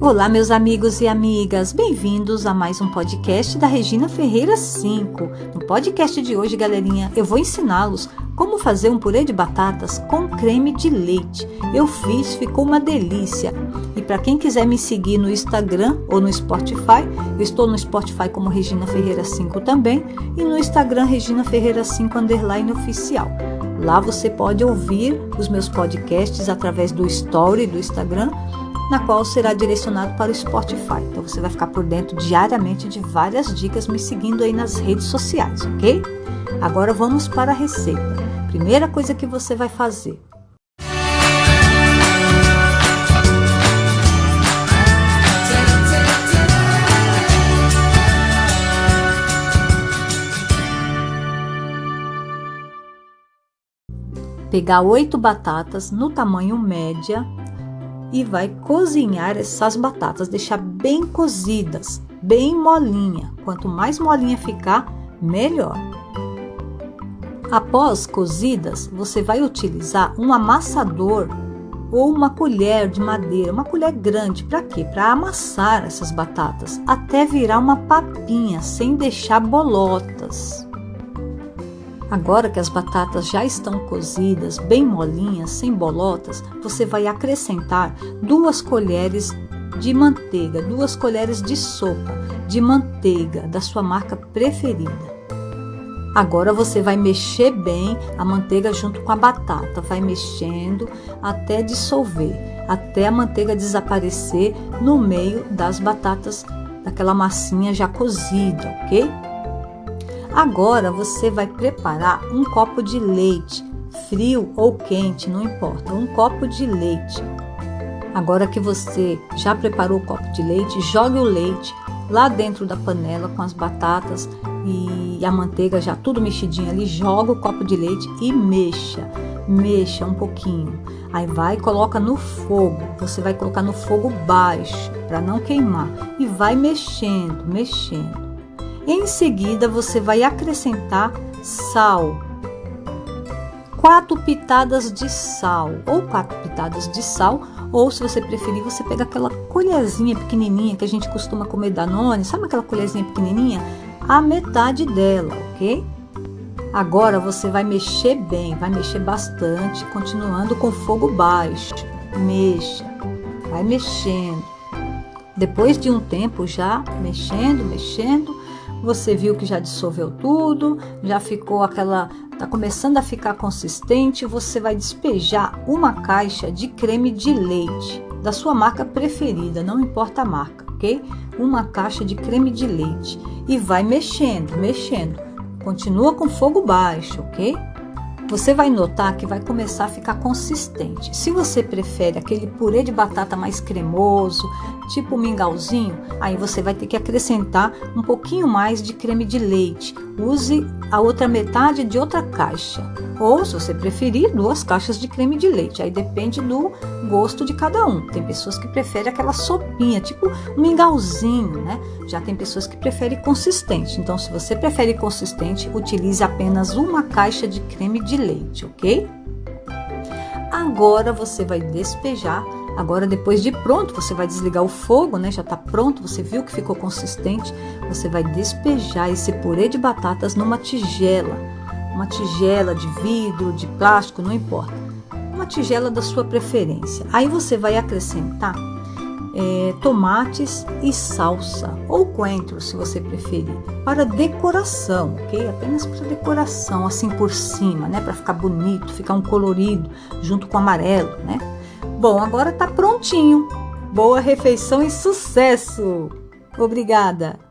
Olá, meus amigos e amigas, bem-vindos a mais um podcast da Regina Ferreira 5. No podcast de hoje, galerinha, eu vou ensiná-los como fazer um purê de batatas com creme de leite. Eu fiz, ficou uma delícia. E para quem quiser me seguir no Instagram ou no Spotify, eu estou no Spotify como Regina Ferreira 5 também e no Instagram Regina Ferreira 5 underline oficial. Lá você pode ouvir os meus podcasts através do Story do Instagram na qual será direcionado para o Spotify. Então você vai ficar por dentro diariamente de várias dicas me seguindo aí nas redes sociais, ok? Agora vamos para a receita. Primeira coisa que você vai fazer. Pegar oito batatas no tamanho média e vai cozinhar essas batatas, deixar bem cozidas, bem molinha. Quanto mais molinha ficar, melhor. Após cozidas, você vai utilizar um amassador ou uma colher de madeira, uma colher grande, para quê? Para amassar essas batatas até virar uma papinha, sem deixar bolotas. Agora que as batatas já estão cozidas, bem molinhas, sem bolotas, você vai acrescentar duas colheres de manteiga, duas colheres de sopa de manteiga da sua marca preferida. Agora você vai mexer bem a manteiga junto com a batata, vai mexendo até dissolver, até a manteiga desaparecer no meio das batatas daquela massinha já cozida, ok? Agora você vai preparar um copo de leite, frio ou quente, não importa, um copo de leite. Agora que você já preparou o copo de leite, jogue o leite lá dentro da panela com as batatas e a manteiga já tudo mexidinho ali, joga o copo de leite e mexa, mexa um pouquinho. Aí vai e coloca no fogo. Você vai colocar no fogo baixo para não queimar e vai mexendo, mexendo. Em seguida, você vai acrescentar sal. Quatro pitadas de sal, ou quatro pitadas de sal, ou se você preferir, você pega aquela colherzinha pequenininha que a gente costuma comer Danone, sabe aquela colherzinha pequenininha? A metade dela, ok? Agora você vai mexer bem, vai mexer bastante, continuando com fogo baixo. Mexa, vai mexendo. Depois de um tempo já mexendo, mexendo, você viu que já dissolveu tudo, já ficou aquela, tá começando a ficar consistente, você vai despejar uma caixa de creme de leite da sua marca preferida, não importa a marca, ok? Uma caixa de creme de leite e vai mexendo, mexendo. Continua com fogo baixo, ok? Você vai notar que vai começar a ficar consistente. Se você prefere aquele purê de batata mais cremoso, tipo mingauzinho, aí você vai ter que acrescentar um pouquinho mais de creme de leite. Use a outra metade de outra caixa. Ou, se você preferir, duas caixas de creme de leite. Aí depende do gosto de cada um. Tem pessoas que preferem aquela sopinha, tipo um mingauzinho, né? Já tem pessoas que preferem consistente. Então, se você prefere consistente, utilize apenas uma caixa de creme de leite, ok? Agora você vai despejar. Agora, depois de pronto, você vai desligar o fogo, né? Já tá pronto, você viu que ficou consistente. Você vai despejar esse purê de batatas numa tigela uma tigela de vidro, de plástico, não importa. Uma tigela da sua preferência. Aí você vai acrescentar é, tomates e salsa, ou coentro, se você preferir, para decoração, ok? Apenas para decoração, assim por cima, né? Para ficar bonito, ficar um colorido junto com amarelo, né? Bom, agora tá prontinho. Boa refeição e sucesso! Obrigada!